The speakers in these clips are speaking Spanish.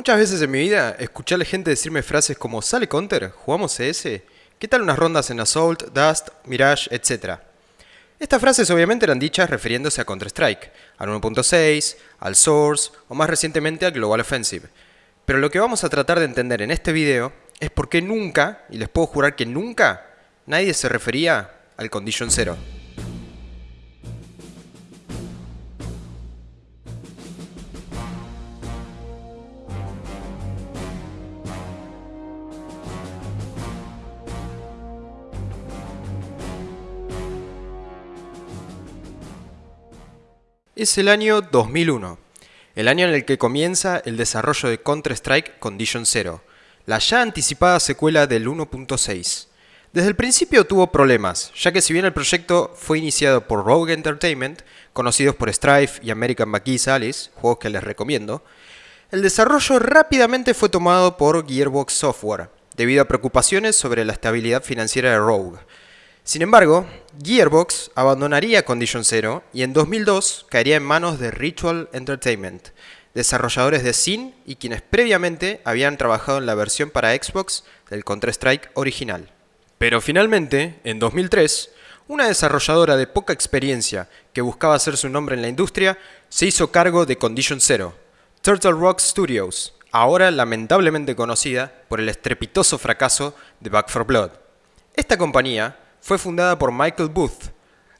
Muchas veces en mi vida escuché a la gente decirme frases como ¿Sale Counter? ¿Jugamos CS? ¿Qué tal unas rondas en Assault, Dust, Mirage, etcétera? Estas frases obviamente eran dichas refiriéndose a Counter-Strike, al 1.6, al Source o más recientemente al Global Offensive. Pero lo que vamos a tratar de entender en este video es por qué nunca, y les puedo jurar que nunca, nadie se refería al Condition Zero. Es el año 2001, el año en el que comienza el desarrollo de Counter-Strike Condition Zero, la ya anticipada secuela del 1.6. Desde el principio tuvo problemas, ya que si bien el proyecto fue iniciado por Rogue Entertainment, conocidos por Strife y American McGee's Alice, juegos que les recomiendo, el desarrollo rápidamente fue tomado por Gearbox Software, debido a preocupaciones sobre la estabilidad financiera de Rogue, sin embargo, Gearbox abandonaría Condition Zero y en 2002 caería en manos de Ritual Entertainment, desarrolladores de Sin y quienes previamente habían trabajado en la versión para Xbox del Counter-Strike original. Pero finalmente, en 2003, una desarrolladora de poca experiencia que buscaba hacer su nombre en la industria se hizo cargo de Condition Zero, Turtle Rock Studios, ahora lamentablemente conocida por el estrepitoso fracaso de Back 4 Blood. Esta compañía fue fundada por Michael Booth.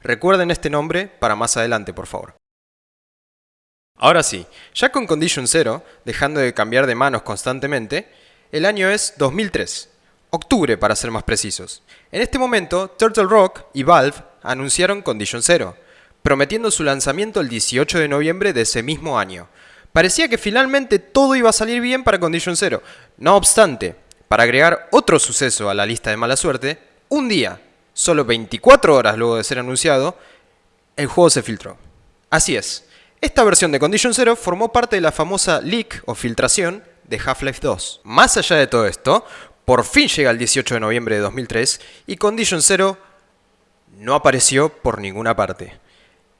Recuerden este nombre para más adelante, por favor. Ahora sí, ya con Condition Zero, dejando de cambiar de manos constantemente, el año es 2003, octubre para ser más precisos. En este momento, Turtle Rock y Valve anunciaron Condition Zero, prometiendo su lanzamiento el 18 de noviembre de ese mismo año. Parecía que finalmente todo iba a salir bien para Condition Zero. No obstante, para agregar otro suceso a la lista de mala suerte, un día, solo 24 horas luego de ser anunciado, el juego se filtró. Así es, esta versión de Condition Zero formó parte de la famosa leak o filtración de Half-Life 2. Más allá de todo esto, por fin llega el 18 de noviembre de 2003 y Condition Zero no apareció por ninguna parte.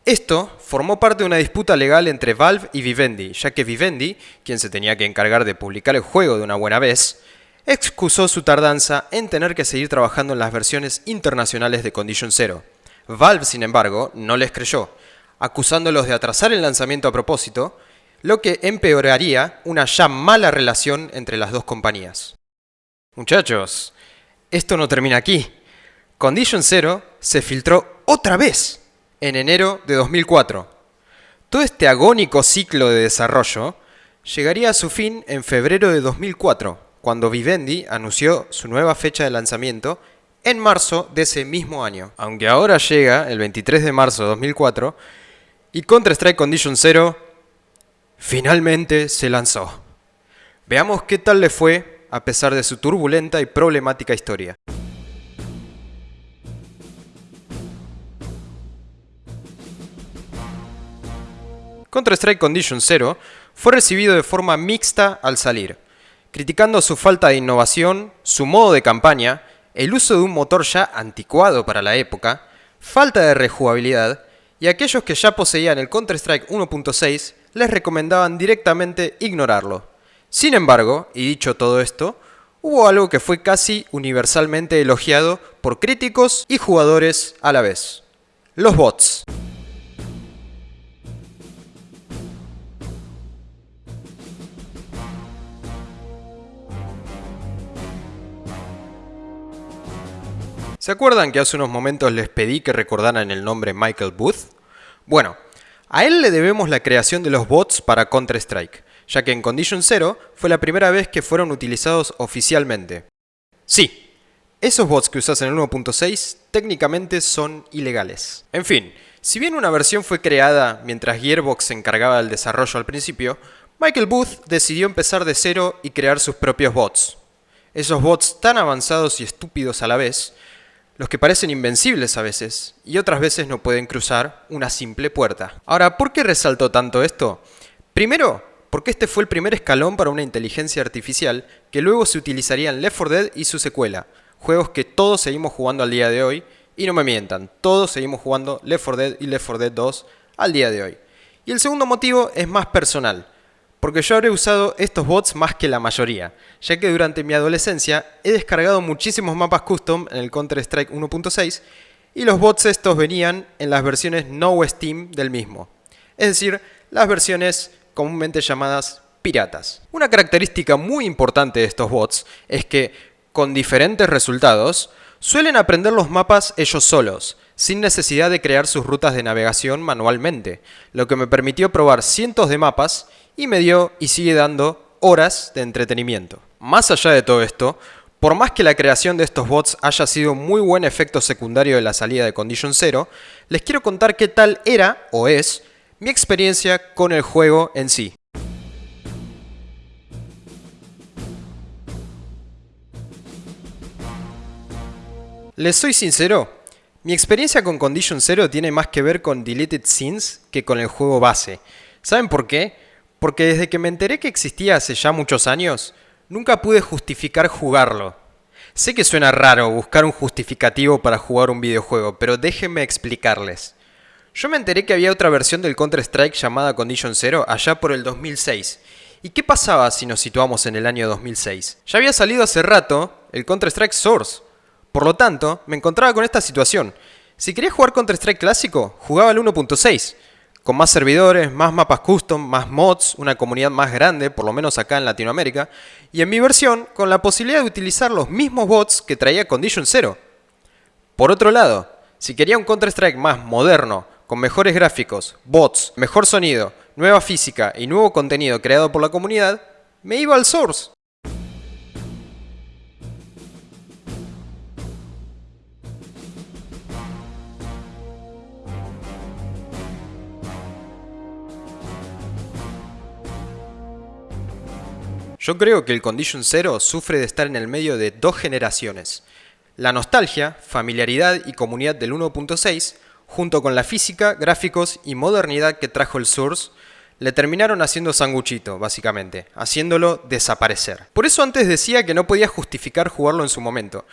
Esto formó parte de una disputa legal entre Valve y Vivendi, ya que Vivendi, quien se tenía que encargar de publicar el juego de una buena vez, excusó su tardanza en tener que seguir trabajando en las versiones internacionales de Condition Zero. Valve, sin embargo, no les creyó, acusándolos de atrasar el lanzamiento a propósito, lo que empeoraría una ya mala relación entre las dos compañías. Muchachos, esto no termina aquí. Condition Zero se filtró otra vez en enero de 2004. Todo este agónico ciclo de desarrollo llegaría a su fin en febrero de 2004 cuando Vivendi anunció su nueva fecha de lanzamiento en marzo de ese mismo año. Aunque ahora llega el 23 de marzo de 2004 y Counter-Strike Condition Zero finalmente se lanzó. Veamos qué tal le fue a pesar de su turbulenta y problemática historia. Counter-Strike Condition Zero fue recibido de forma mixta al salir criticando su falta de innovación, su modo de campaña, el uso de un motor ya anticuado para la época, falta de rejugabilidad, y aquellos que ya poseían el Counter-Strike 1.6 les recomendaban directamente ignorarlo. Sin embargo, y dicho todo esto, hubo algo que fue casi universalmente elogiado por críticos y jugadores a la vez. Los bots. ¿Se acuerdan que hace unos momentos les pedí que recordaran el nombre Michael Booth? Bueno, a él le debemos la creación de los bots para Counter-Strike, ya que en Condition Zero fue la primera vez que fueron utilizados oficialmente. Sí, esos bots que usas en el 1.6 técnicamente son ilegales. En fin, si bien una versión fue creada mientras Gearbox se encargaba del desarrollo al principio, Michael Booth decidió empezar de cero y crear sus propios bots. Esos bots tan avanzados y estúpidos a la vez los que parecen invencibles a veces, y otras veces no pueden cruzar una simple puerta. Ahora, ¿por qué resalto tanto esto? Primero, porque este fue el primer escalón para una inteligencia artificial que luego se utilizaría en Left 4 Dead y su secuela, juegos que todos seguimos jugando al día de hoy, y no me mientan, todos seguimos jugando Left 4 Dead y Left 4 Dead 2 al día de hoy. Y el segundo motivo es más personal, porque yo habré usado estos bots más que la mayoría, ya que durante mi adolescencia he descargado muchísimos mapas custom en el Counter-Strike 1.6 y los bots estos venían en las versiones no Steam del mismo, es decir, las versiones comúnmente llamadas piratas. Una característica muy importante de estos bots es que, con diferentes resultados, suelen aprender los mapas ellos solos, sin necesidad de crear sus rutas de navegación manualmente, lo que me permitió probar cientos de mapas y me dio y sigue dando horas de entretenimiento. Más allá de todo esto, por más que la creación de estos bots haya sido muy buen efecto secundario de la salida de Condition Zero, les quiero contar qué tal era, o es, mi experiencia con el juego en sí. Les soy sincero, mi experiencia con Condition Zero tiene más que ver con Deleted Scenes que con el juego base. ¿Saben por qué? Porque desde que me enteré que existía hace ya muchos años, nunca pude justificar jugarlo. Sé que suena raro buscar un justificativo para jugar un videojuego, pero déjenme explicarles. Yo me enteré que había otra versión del Counter-Strike llamada Condition Zero allá por el 2006. ¿Y qué pasaba si nos situamos en el año 2006? Ya había salido hace rato el Counter-Strike Source. Por lo tanto, me encontraba con esta situación. Si quería jugar Counter-Strike clásico, jugaba el 1.6 con más servidores, más mapas custom, más mods, una comunidad más grande, por lo menos acá en Latinoamérica, y en mi versión con la posibilidad de utilizar los mismos bots que traía Condition Zero. Por otro lado, si quería un Counter-Strike más moderno, con mejores gráficos, bots, mejor sonido, nueva física y nuevo contenido creado por la comunidad, me iba al Source. Yo creo que el Condition Zero sufre de estar en el medio de dos generaciones. La nostalgia, familiaridad y comunidad del 1.6, junto con la física, gráficos y modernidad que trajo el Source, le terminaron haciendo sanguchito, básicamente, haciéndolo desaparecer. Por eso antes decía que no podía justificar jugarlo en su momento,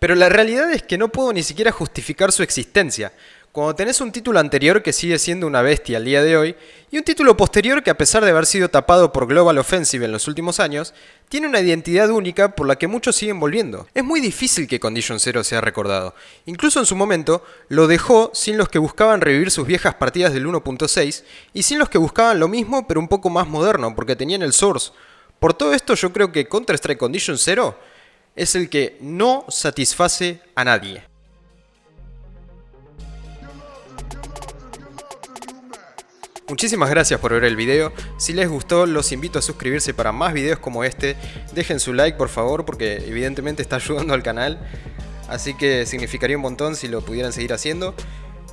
pero la realidad es que no puedo ni siquiera justificar su existencia, cuando tenés un título anterior que sigue siendo una bestia al día de hoy, y un título posterior que a pesar de haber sido tapado por Global Offensive en los últimos años, tiene una identidad única por la que muchos siguen volviendo. Es muy difícil que Condition Zero sea recordado. Incluso en su momento, lo dejó sin los que buscaban revivir sus viejas partidas del 1.6, y sin los que buscaban lo mismo pero un poco más moderno, porque tenían el Source. Por todo esto yo creo que Counter-Strike Condition Zero es el que no satisface a nadie. Muchísimas gracias por ver el video, si les gustó los invito a suscribirse para más videos como este, dejen su like por favor porque evidentemente está ayudando al canal, así que significaría un montón si lo pudieran seguir haciendo.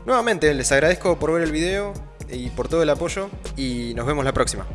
Nuevamente les agradezco por ver el video y por todo el apoyo y nos vemos la próxima.